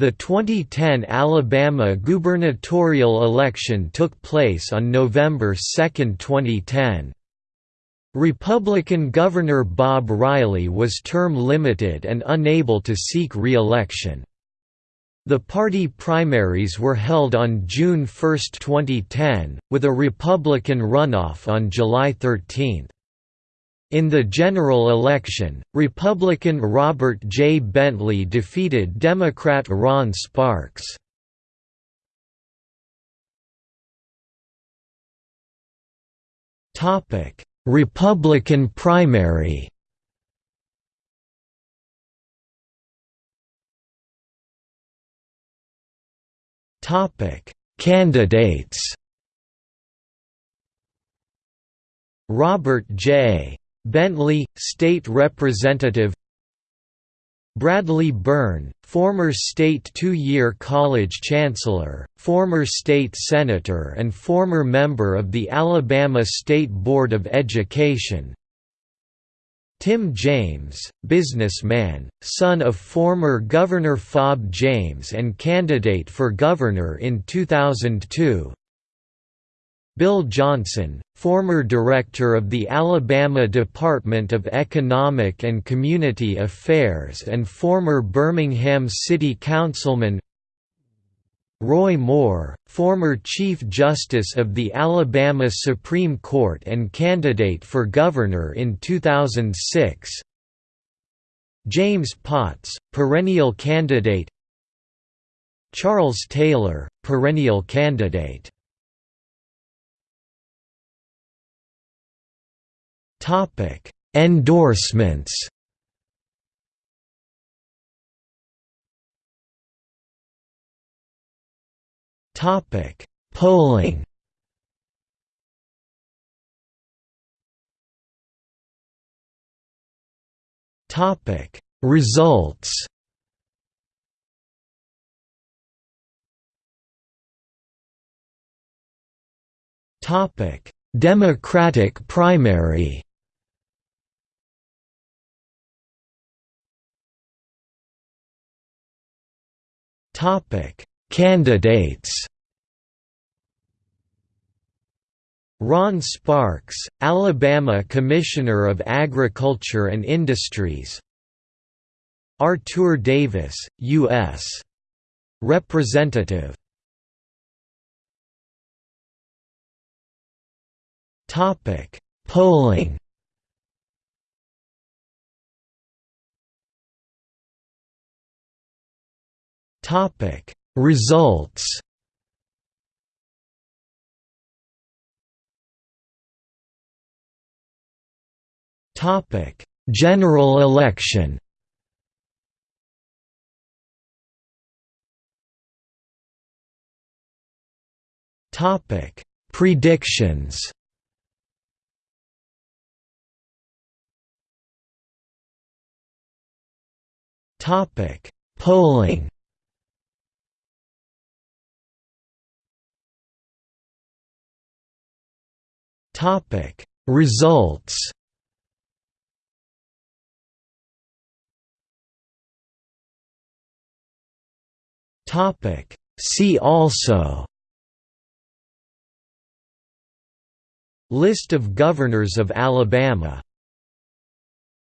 The 2010 Alabama gubernatorial election took place on November 2, 2010. Republican Governor Bob Riley was term-limited and unable to seek re-election. The party primaries were held on June 1, 2010, with a Republican runoff on July 13. In the general election, Republican Robert J. Bentley defeated Democrat Ron Sparks. Republican primary Candidates Robert J. Bentley, State Representative Bradley Byrne, former state two-year college chancellor, former state senator and former member of the Alabama State Board of Education Tim James, businessman, son of former Governor Fob James and candidate for governor in 2002 Bill Johnson, former director of the Alabama Department of Economic and Community Affairs and former Birmingham City Councilman Roy Moore, former Chief Justice of the Alabama Supreme Court and candidate for governor in 2006 James Potts, perennial candidate Charles Taylor, perennial candidate Endorsements. Topic: Polling. Topic: Results. Topic: Democratic primary. Candidates. Ron Sparks, Alabama Commissioner of Agriculture and Industries. Artur Davis, U.S. Representative. Polling. Topic. Results Topic. General election Topic. Predictions Topic. Polling Topic. Results. Topic. See also. List of governors of Alabama